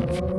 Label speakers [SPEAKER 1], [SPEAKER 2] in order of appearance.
[SPEAKER 1] Yeah.